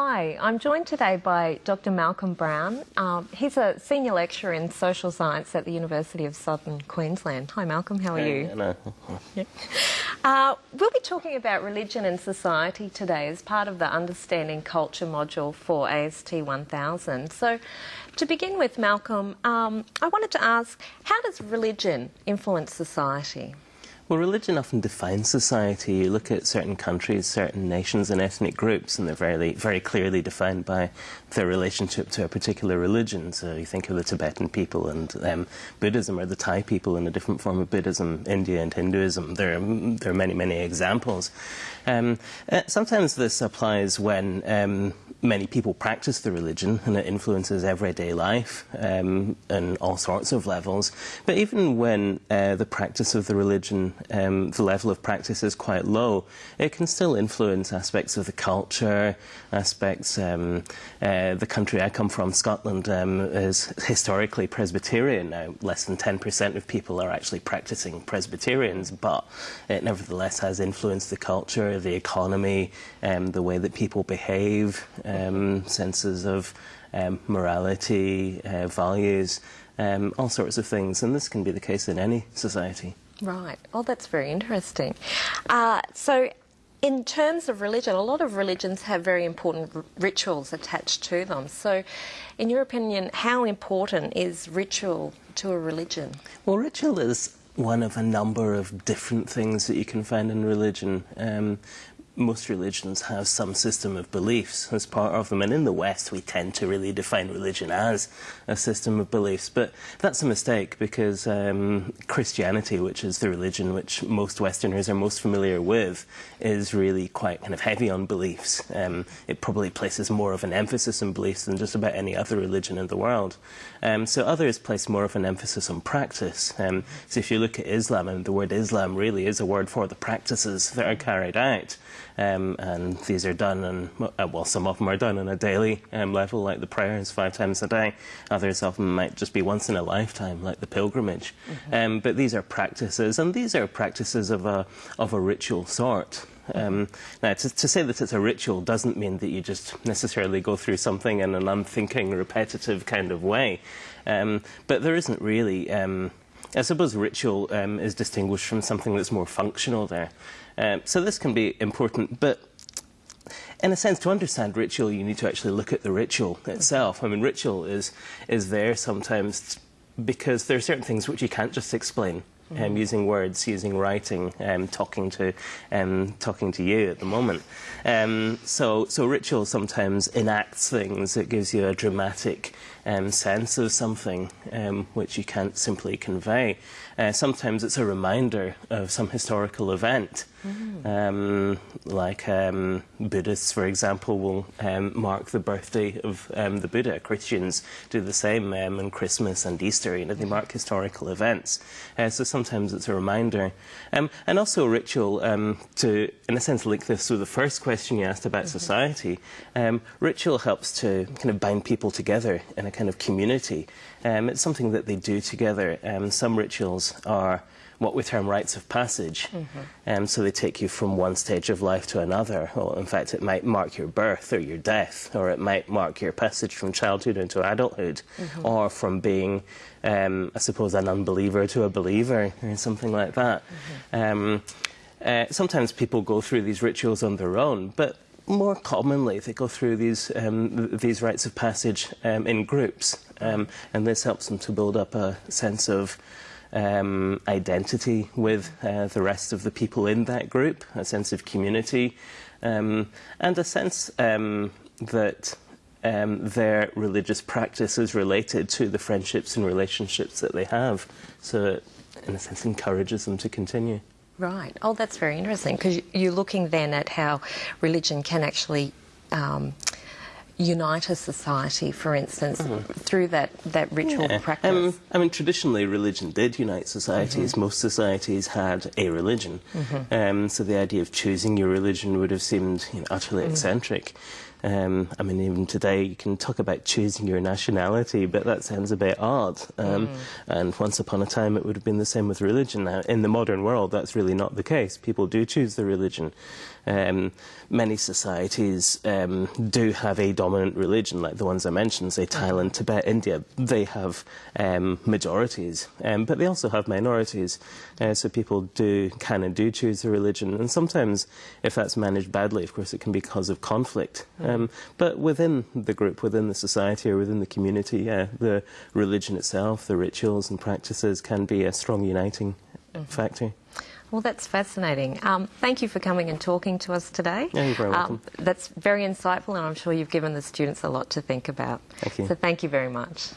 Hi, I'm joined today by Dr. Malcolm Brown. Um, he's a senior lecturer in social science at the University of Southern Queensland. Hi, Malcolm, how are hey, you? Yeah. Uh, we'll be talking about religion and society today as part of the Understanding Culture module for AST 1000. So, to begin with, Malcolm, um, I wanted to ask how does religion influence society? Well, religion often defines society. You look at certain countries, certain nations and ethnic groups, and they're very, very clearly defined by their relationship to a particular religion. So you think of the Tibetan people and um, Buddhism, or the Thai people in a different form of Buddhism, India and Hinduism. There are, there are many, many examples. Um, uh, sometimes this applies when um, many people practice the religion and it influences everyday life um, and all sorts of levels. But even when uh, the practice of the religion, um, the level of practice is quite low, it can still influence aspects of the culture, aspects. Um, uh, the country I come from, Scotland, um, is historically Presbyterian. Now, less than 10% of people are actually practicing Presbyterians, but it nevertheless has influenced the culture, the economy, um, the way that people behave um, senses of um, morality, uh, values, um, all sorts of things. And this can be the case in any society. Right. Oh, that's very interesting. Uh, so, in terms of religion, a lot of religions have very important r- rituals attached to them. So, in your opinion, how important is ritual to a religion? Well, ritual is one of a number of different things that you can find in religion. Um, most religions have some system of beliefs as part of them, and in the West we tend to really define religion as a system of beliefs. But that's a mistake because um, Christianity, which is the religion which most Westerners are most familiar with, is really quite kind of heavy on beliefs. Um, it probably places more of an emphasis on beliefs than just about any other religion in the world. Um, so others place more of an emphasis on practice. Um, so if you look at Islam, and the word Islam really is a word for the practices that are carried out. Um, and these are done, and uh, well, some of them are done on a daily um, level, like the prayers five times a day. Others of them might just be once in a lifetime, like the pilgrimage. Mm-hmm. Um, but these are practices, and these are practices of a of a ritual sort. Um, now, to, to, say that it's a ritual doesn't mean that you just necessarily go through something in an unthinking, repetitive kind of way. Um, but there isn't really. Um, I suppose ritual um, is distinguished from something that's more functional there. Um, so this can be important, but in a sense, to understand ritual, you need to actually look at the ritual itself. I mean, ritual is is there sometimes because there are certain things which you can't just explain. Mm. Um, using words, using writing, um, talking to um, talking to you at the moment. Um, so, so ritual sometimes enacts things. It gives you a dramatic um, sense of something um, which you can't simply convey. Uh, sometimes it's a reminder of some historical event. Mm. Um, like um, Buddhists, for example, will um, mark the birthday of um, the Buddha. Christians do the same um, on Christmas and Easter. You know, they mark historical events. Uh, so sometimes it's a reminder, and also a ritual to, in a sense, link this with the first question you asked about mm-hmm. society. ritual helps to kind of bind people together in a kind of community. it's something that they do together. some rituals are what we term rites of passage. Mm-hmm. Um, so they take you from one stage of life to another. Well, in fact, it might mark your birth or your death, or it might mark your passage from childhood into adulthood, mm-hmm. or from being, um, I suppose, an unbeliever to a believer, or something like that. Mm-hmm. Um, uh, sometimes people go through these rituals on their own, but more commonly they go through these um, these rites of passage um, in groups, um, and this helps them to build up a sense of um, identity with uh, the rest of the people in that group, a sense of community, um, and a sense um, that their religious practice is related to the friendships and relationships that they have. So it, in a sense, encourages them to continue. Right. Oh, that's very interesting because you're looking then at how religion can actually um, unite a society, for instance, through that, that ritual Mm-hmm. Yeah. practice? Um, I mean, traditionally, religion did unite societies. Mm-hmm. Most societies had a religion. Um, so the idea of choosing your religion would have seemed you know, utterly Mm. eccentric. Um, I mean, even today, you can talk about choosing your nationality, but that sounds a bit odd. Um, Mm. And once upon a time, it would have been the same with religion. Now, in the modern world, that's really not the case. People do choose their religion. Um, many societies um, do have a dominant religion, like the ones I mentioned, say Thailand, Tibet, India. They have um, majorities, um, but they also have minorities. Uh, so people do can and do choose a religion, and sometimes, if that's managed badly, of course, it can be cause of conflict. Um, but within the group, within the society, or within the community, yeah, the religion itself, the rituals and practices can be a strong uniting factor. Well, that's fascinating. Um, thank you for coming and talking to us today. Yeah, you're very welcome. Um, that's very insightful, and I'm sure you've given the students a lot to think about. Thank you. So, thank you very much.